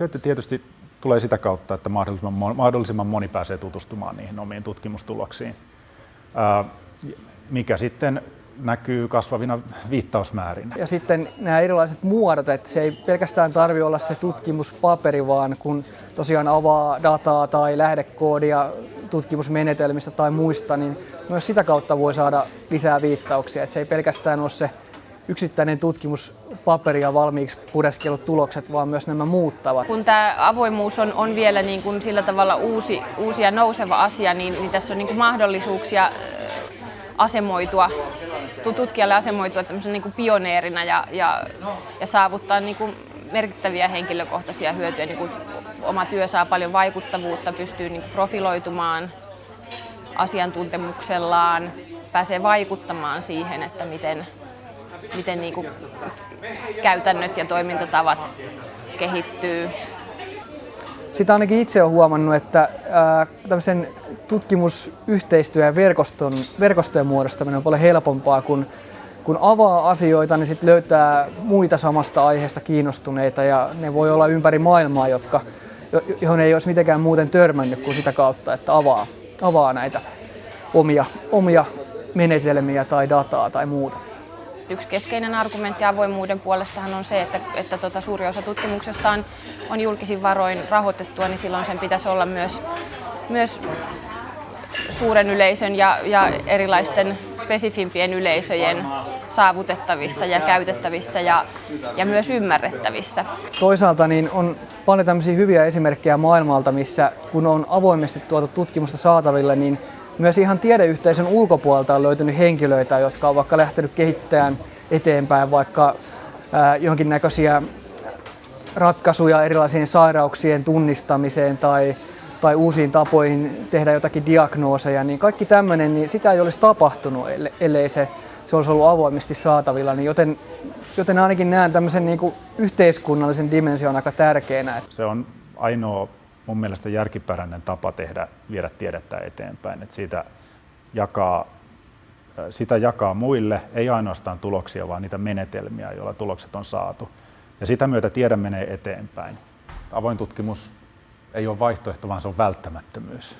Hyöty tietysti tulee sitä kautta, että mahdollisimman, mahdollisimman moni pääsee tutustumaan niihin omiin tutkimustuloksiin, mikä sitten näkyy kasvavina viittausmäärinä. Ja sitten nämä erilaiset muodot, että se ei pelkästään tarvitse olla se tutkimuspaperi, vaan kun tosiaan avaa dataa tai lähdekoodia tutkimusmenetelmistä tai muista, niin myös sitä kautta voi saada lisää viittauksia. Että se ei pelkästään ole se yksittäinen tutkimuspaperi ja valmiiksi pureskellut tulokset, vaan myös nämä muuttavat. Kun tämä avoimuus on, on vielä niin kuin sillä tavalla uusi, uusi ja nouseva asia, niin, niin tässä on niin kuin mahdollisuuksia asemoitua, tutkijalle asemoitua niin kuin pioneerina ja, ja, ja saavuttaa niin kuin merkittäviä henkilökohtaisia hyötyjä. Niin kuin oma työ saa paljon vaikuttavuutta, pystyy niin profiloitumaan asiantuntemuksellaan, pääsee vaikuttamaan siihen, että miten, miten niin kuin käytännöt ja toimintatavat kehittyy. Sitä ainakin itse olen huomannut, että tämmöisen tutkimusyhteistyö ja verkoston, verkostojen muodostaminen on paljon helpompaa, kun, kun avaa asioita, niin sitten löytää muita samasta aiheesta kiinnostuneita ja ne voi olla ympäri maailmaa, jotka, johon ei olisi mitenkään muuten törmännyt kuin sitä kautta, että avaa, avaa näitä omia, omia menetelmiä tai dataa tai muuta. Yksi keskeinen argumentti avoimuuden puolestahan on se, että, että tota, suuri osa tutkimuksesta on, on julkisin varoin rahoitettua, niin silloin sen pitäisi olla myös, myös suuren yleisön ja, ja erilaisten spesifimpien yleisöjen saavutettavissa ja käytettävissä ja, ja myös ymmärrettävissä. Toisaalta niin on paljon tämmöisiä hyviä esimerkkejä maailmalta, missä kun on avoimesti tuotu tutkimusta saataville, niin myös ihan tiedeyhteisön ulkopuolelta on löytynyt henkilöitä, jotka on vaikka lähtenyt kehittämään eteenpäin vaikka johonkin näköisiä ratkaisuja erilaisiin sairauksien tunnistamiseen tai, tai uusiin tapoihin tehdä jotakin diagnooseja, niin kaikki tämmöinen, niin sitä ei olisi tapahtunut, ellei se, se olisi ollut avoimesti saatavilla. Niin joten, joten ainakin näen tämmöisen niin kuin yhteiskunnallisen dimension aika tärkeänä. Se on ainoa mun mielestä järkipäräinen tapa tehdä, viedä tiedettä eteenpäin. että siitä jakaa, sitä jakaa muille, ei ainoastaan tuloksia, vaan niitä menetelmiä, joilla tulokset on saatu. Ja sitä myötä tiede menee eteenpäin. Avoin tutkimus ei ole vaihtoehto, vaan se on välttämättömyys.